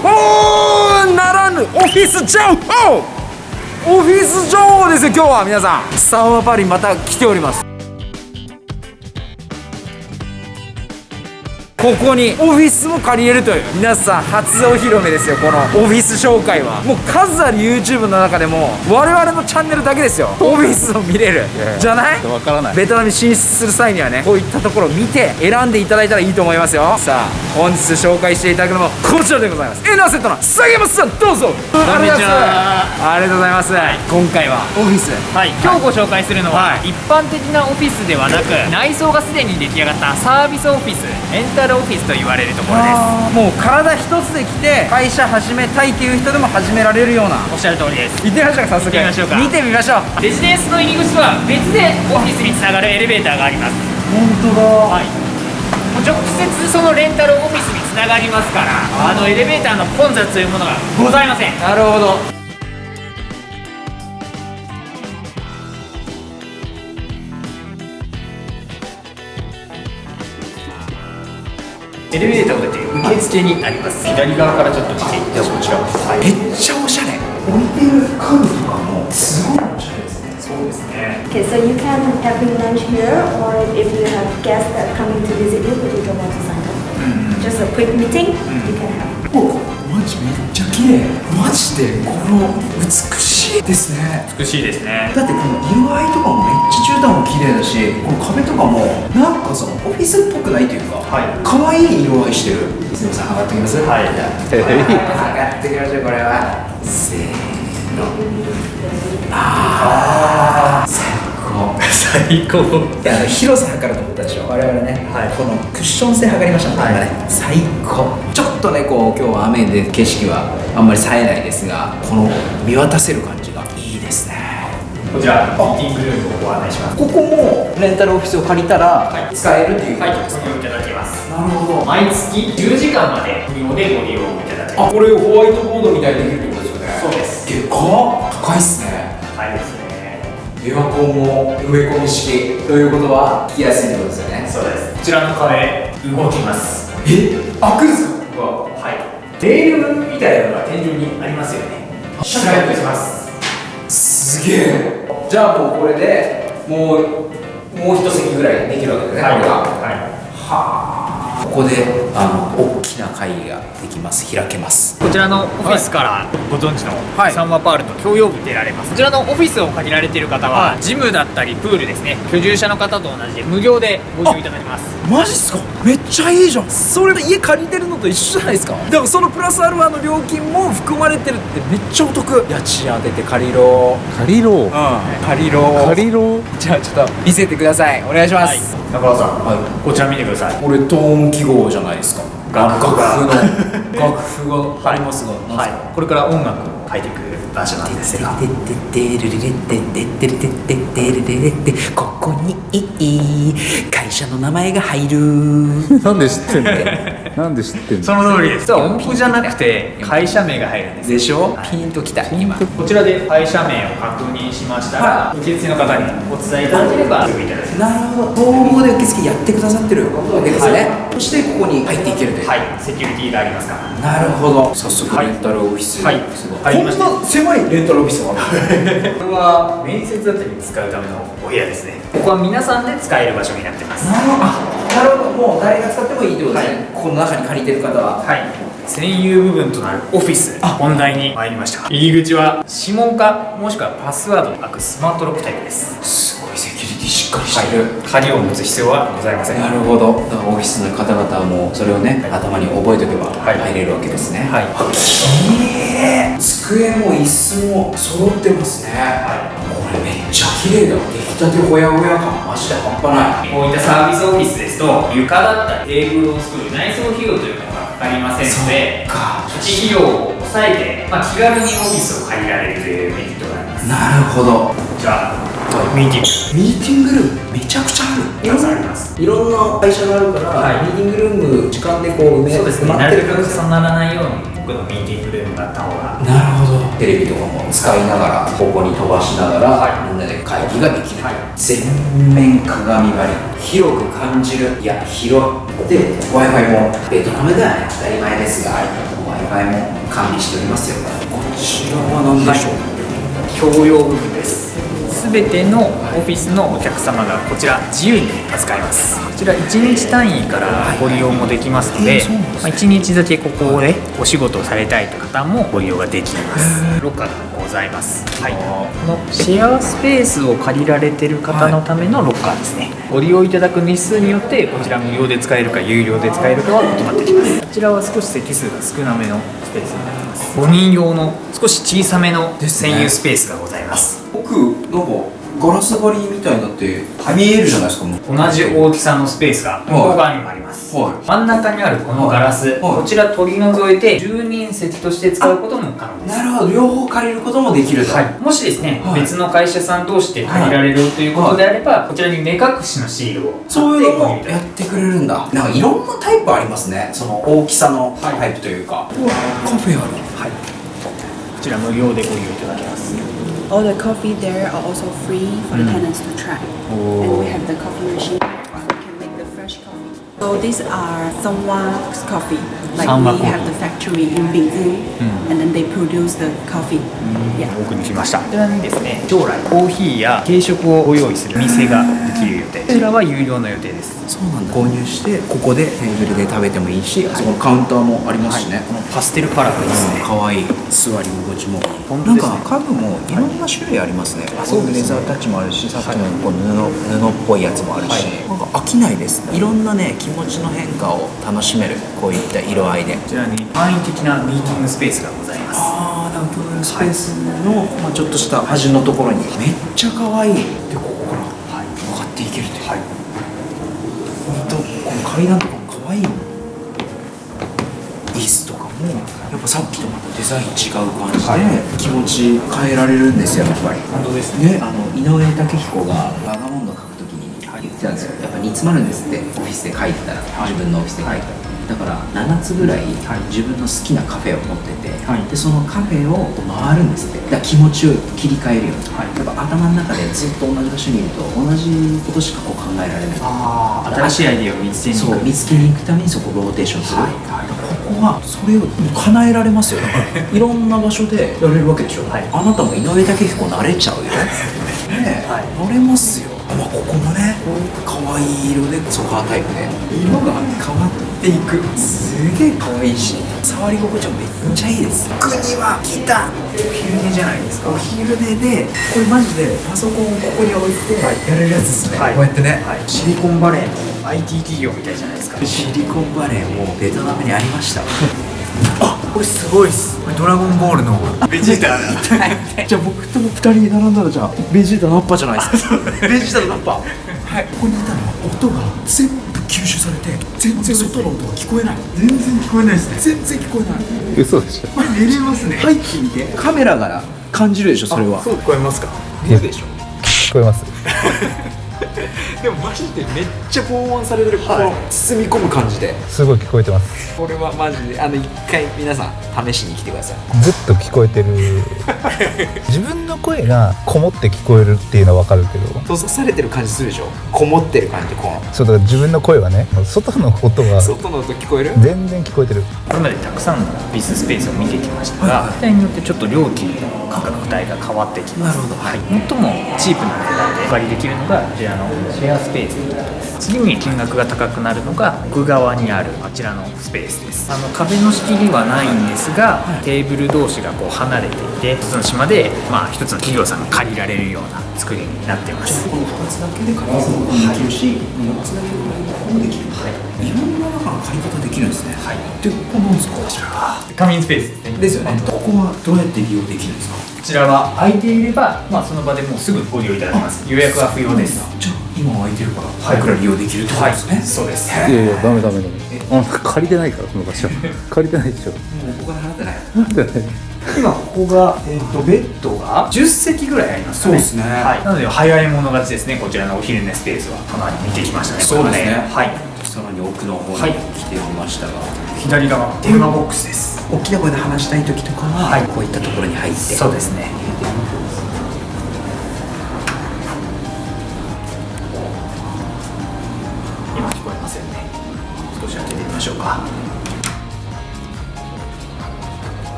新不動産情報ならぬオフィス情報。オフィス情報ですよ今日は皆さん。サンワパリまた来ております。ここにオフィスも借りれるという。皆さん初お披露目ですよこのオフィス紹介は。もう数ある YouTube の中でも我々のチャンネルだけですよ。オフィスを見れる。じゃない？わからない。ベトナムに進出する際にはねこういったところを見て選んでいただいたらいいと思いますよ。さあ本日紹介していただくのもこちらでございます。エナーセットの杉山さんどうぞ。ありがとうございますありがとうございます、今回はオフィス。はい、今日ご紹介するのは、はい。一般的なオフィスではなく内装がすでに出来上がったサービスオフィス。レンタルオフィスと言われるところです。もう体一つで来て会社始めたいっていう人でも始められるような。おっしゃる通りです。行ってみましょうか早速。行ってみましょうか。見てみましょう。レジデンスの入り口とは別でオフィスにつながるエレベーターがあります。本当だ。はい。もう直接そのレンタルオフィスにつながりますからあのエレベーターの混雑というものがございません。なるほどエレベーターを出て受付になります左側からちょっと見ていってこちらはいめっちゃおしゃれ置いてる家具とかもすごいおしゃれですねそうですね Okay, so you can have your lunch here, or if you have guests that are coming to visit you, but you don't want to sign up. Just a quick meeting, you can have. おマジめっちゃ綺麗マジでこの美しいですね。美しいですね。だってこの色合いとかもめっちゃ絨毯も綺麗だしこの壁とかもなんかそのオフィスっぽくないというかはい。可愛い色合いしてる。すみません上がってきます。はい。じゃあ上がってきましょうこれは。せーの。ああ最高最高。いやあの広さ測ると思ったでしょ。我々ね、はい。このクッション性測りましたね、はい。最高。ちょっとねこう今日は雨で景色はあんまり冴えないですがこの見渡せる感じがいいですね。こちらミーティングルームをご案内します。ここもレンタルオフィスを借りたら使えるっていう、はい、ご利用いただけます。なるほど。毎月10時間まで無料でご利用いただけまあこれホワイトボードみたいにできるってことですよね。そうです。でかっ。高いっすねエアコンも植え込み式ということは聞きやすいってことですよね。そうです。こちらの壁動きます。え？開くんですか？ここははい。レールみたいなのが天井にありますよね。スライドします。すげえ。じゃあもうこれでもうもう一席ぐらいできるわけですね、これが。はここであの大きな会議ができます。開けます。いこちらのオフィスからご存知のはい。サンワパールと共用部出られます。こちらのオフィスを借りられている方はジムだったりプールですね居住者の方と同じで無料でご利用いただけます。マジっすか？めっちゃいいじゃん。それで家借りてるのと一緒じゃないですか？でもそのプラスアルファの料金も含まれてるってめっちゃお得。家賃当てて借りろ。借りろ。うん。借りろ。借りろ。じゃあちょっと見せてください。お願いします、中川さんはいこちら見てください。これトーン記号じゃないですか楽譜が。楽譜の楽譜がありますが、はい。これから音楽を書いていく場所なんですが。ここに会社の名前が入るなんで知ってんのなんで知ってんの？その通りです。音符じゃなくて会社名が入るんです。でしょ？ピンときた今。こちらで会社名を確認しましたら、受付の方にお伝えいただければ。すぐいただけまなるほど。統合で受付やってくださってるわけです。ね、そしてここに入っていけるという、すはい。セキュリティがありますから。なるほど。早速レンタルオフィス、はい。すごい。こんな狭いレンタルオフィスがある これは面接だったりに使うためのお部屋ですね。ここは皆さんで使える場所になってます。なるほど。あなるほど。もう誰が使ってもいいってことですね、この中に借りてる方は。はい。占有部分となるオフィス。本題に。参りました。入り口は指紋かもしくはパスワードの開くスマートロックタイプです。すごいセキュリティしっかりしてる、鍵を持つ必要はございません。なるほど。だからオフィスの方々はもうそれをね、頭に覚えておけばはい。入れるわけですね、はい。あきれい。机も椅子も揃ってますね、これめっちゃ綺麗だたてほやほや感マジで半端ないこういったサービスオフィスですと床だったりテーブルを作る内装費用というのがかかりませんのでか。土地費用を抑えて、まあ、気軽にオフィスを借りられるというメリットがあります。なるほど。じゃあミーティング。ミーティングルームめちゃくちゃある。あります。いろんな会社があるから、はい。ミーティングルーム時間でこう埋めそうですね。埋まってるなるべく重ならないように僕のミーティングルームがあった方が。なるほどテレビとかも使いながらここに飛ばしながら、みんなで会議ができる、全面鏡張り広く感じる。いや広いで w i f i もベトナムではね当たり前ですが w i f i も完備しておりますよ。こちらは何でしょう、共用部分です全てのオフィスのお客様がこちら自由に扱います。こちら1日単位からご利用もできますので、まあ、1日だけここでお仕事をされたいという方もご利用ができます。ロッカーがございます、はい、このシェアスペースを借りられてる方のためのロッカーですね、ご利用いただく日数によってこちら無料で使えるか有料で使えるかは決まってきます。こちらは少し席数が少なめのスペースになります。5人用の少し小さめの専用スペースがございます奥なんかガラス張りみたいになって見えるじゃないですか同じ大きさのスペースが向こう側にもあります、はい。真ん中にあるこのガラス、はい。こちら取り除いて住人席として使うことも可能です。なるほど。両方借りることもできると、はい、もしですね、はい。別の会社さん同士で借りられるということであれば、こちらに目隠しのシールをそういうのもやってくれるんだ。なんかいろんなタイプありますね。その大きさのタイプというか、うわカフェある。はい、こちら無料でご利用いただけます All the coffee there are also free for the tenants to try. And we have the coffee machine, so you can make the fresh coffee. So these are Songwa's coffee. Like we have the factory in Binghu, and then they produce the coffee. Yeah. 奥に来ましたこちらにですね将来コーヒーや軽食をご用意する店ができる予定こちらは有料の予定ですそうなんだ購入してここでテーブルで食べてもいいし、そこのカウンターもありますしね、このパステルカラーですねかわいい座り心地も。ね。なんか家具もいろんな種類ありますね、そうですね。レザータッチもあるしさっきのこう布布っぽいやつもあるし、なんか飽きないですね。いろんなね気持ちの変化を楽しめるこういった色合いで。こちらに簡易的なミーティングスペースがございます。ああなスペースの、まあ、ちょっとした端のところに。めっちゃ可愛い。でここから上がっていけるという、はい、本当この階段とかも可愛いもん椅子とかもやっぱさっきとまたデザイン違う感じで、気持ち変えられるんですよやっぱり。本当ですね。ね、あの井上武彦が「バガモンド」書くときに言ってたんですよ。やっぱ煮詰まるんですって。オフィスで書いてたら、自分のオフィスで書いてたらだから7つぐらい自分の好きなカフェを持ってて、はい。でそのカフェを回るんですって。だから気持ちを切り替えるように、はい。やっぱ頭の中でずっと同じ場所にいると同じことしかこう考えられない。ああ新しいアイディアを見つけに行く。そう見つけに行くためにそこローテーションする、はいはい。ここはそれを叶えられますよ。だからいろんな場所で やれるわけでしょ、はい。あなたも井上武彦なれちゃうよ。ねえ、はい。なれますよまあここもね可愛い色でソファータイプで。色が変わっていく。すげえ可愛いし触り心地もめっちゃいいです。国は来た。お昼寝じゃないですか。お昼寝でこれマジでパソコンをここに置いてやれるやつですね、はい。こうやってね、はい、シリコンバレーの IT 企業みたいじゃないですか。シリコンバレーもベトナムにありました。あ これすごいっす。これドラゴンボールのベジータだじゃあ僕とも2人並んだらじゃあベジータナッパじゃないです。かベジータとナッパ。はい。ここにいたのは音が全部吸収されて全然外の音が聞こえない。全然聞こえないですね。全然聞こえない。嘘でしょ。これ寝れますね。入ってみて。カメラから感じるでしょそれは。そう聞こえますか？見るでしょ聞こえますでもマジでめっちゃ防音されてる、この包み込む感じで。すごい聞こえてます。これはマジであの一回皆さん試しに来てください。ずっと聞こえてる。自分の声がこもって聞こえるっていうのは分かるけど。閉ざされてる感じするでしょ。こもってる感じこそうだから自分の声はね外の音がの外の音聞こえる？全然聞こえてる。これまでたくさんのオフィススペースを見てきましたが、機体によってちょっと料金の価格帯が変わってきます。なるほど。はい、最もチープな値段でお借りできるのがこちらの。シェアスペースになります。次に金額が高くなるのが奥側にあるこちらのスペースです。あの壁の仕切りはないんですがテーブル同士がこう離れていて一つの島で、まあ、一つの企業さんが借りられるような作りになっています。この2つだけで借りることもできるし4つだけで借りることもできる。はい。いろんな中の借り方できるんですね。はい。でここなんですか？こちら。仮眠スペースですねですよね。ここはどうやって利用できるんですか？こちらは空いていれば、まあ、その場でもうすぐご利用いただけます。予約は不要です。じゃあ今は空いてるから早くから利用できるってことですね、そうです。いやいやダメダメダメ。あ借りてないからその場所借りてないでしょ。もうお金払ってない？今ここが、えー、とベッドが10席ぐらいありますかね。そうですね。はい、なので早い者勝ちですね。こちらのお昼寝スペースはかなり見てきましたね。そうですね。これははい。さらに奥の方にはい。来てみましたが、左側。電話ボックスです。大きな声で話したい時とかは、はい。こういったところに入って。そうですねか。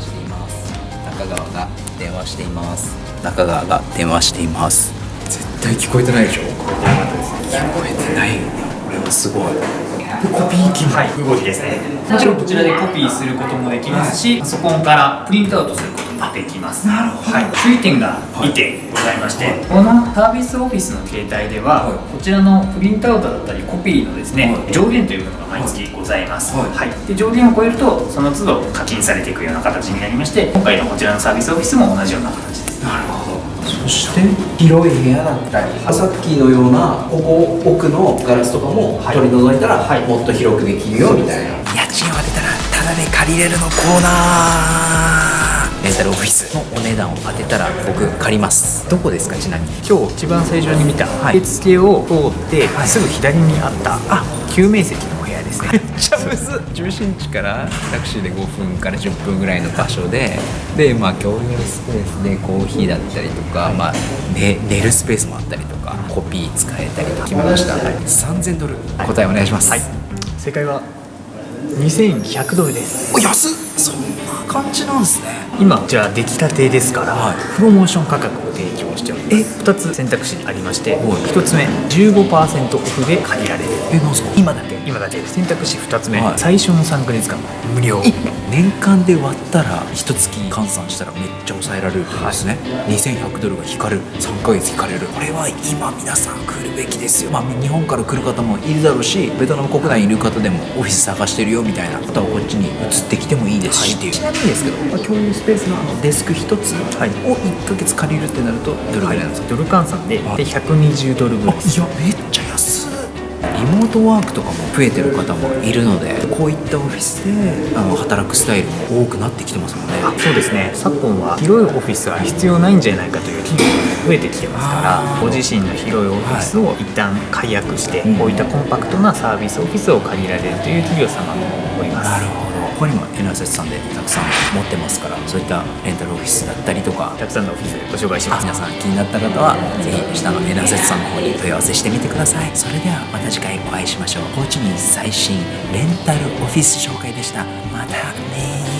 しています。中川が電話しています。中川が電話しています。絶対聞こえてないでしょ。聞こえてない。これはすごいコピー機はい動きですね。もちろんこちらでコピーすることもできますし、パソコンからプリントアウトすることもできます。なるほど、はい、注意点が2点ございまして、このサービスオフィスの携帯では、はい。こちらのプリントアウトだったりコピーのですね、はい。上限というものが毎月ございます、はい。で上限を超えるとその都度課金されていくような形になりまして今回のこちらのサービスオフィスも同じような形です。なるほど。そして広い部屋だったりさっきのようなここ奥のガラスとかもはい取り除いたら、はい。もっと広くできるよみたいな。家賃を当てたらタダで借りれるのコーナー。レンタルオフィス。のお値段を当てたら僕借ります。どこですかちなみに？今日一番最初に見たはい。受付を通ってすぐ左にあったあ救命席のお部屋ですね。めっちゃむず中心地からタクシーで5分から10分ぐらいの場所ででまあ共有スペースでコーヒーだったりとか、まあ、ね、寝るスペースもあったりとかコピー使えたりとか決めました、3000ドル。答えお願いします、はい。正解は2100ドルです。お安っ。そんな感じなんですね。今じゃあ出来たてですから、はい。プロモーション価格を提供しております。2つ選択肢ありましてはい。1つ目15%オフで借りられる。えなんすか？今だけ。今だけ。選択肢2つ目、はい。最初の3ヶ月間無料。年間で割ったら一月換算したらめっちゃ抑えられるってことですね、2100ドルが引かれる。3ヶ月引かれる。これは今皆さん来るべきですよ。まあ日本から来る方もいるだろうしベトナム国内にいる方でもオフィス探してるよみたいな方はこっちに移ってきてもいいですし、っていう。ちなみにですけど、まあ共有スペースのあのデスク1つはい。を1ヶ月借りるってなるとどれぐらいなんですか、ドル換算ではいで120ドルぐらいです。いやめっちゃ安いリモートワークとかも増えてる方もいるのでこういったオフィスであの働くスタイルも多くなってきてますもんね。あそうですね。昨今は広いオフィスは必要ないんじゃないかという企業が増えてきてますからご自身の広いオフィスを一旦解約して、うん。こういったコンパクトなサービスオフィスを借りられるという企業様もおります。なるほどここにも N アセスさんでたくさん持ってますからそういったレンタルオフィスだったりとかたくさんのオフィスでご紹介します。皆さん気になった方はぜひ下の N アセスさんの方に問い合わせしてみてください。それではまた次回お会いしましょう。ホーチミン最新レンタルオフィス紹介でした。またね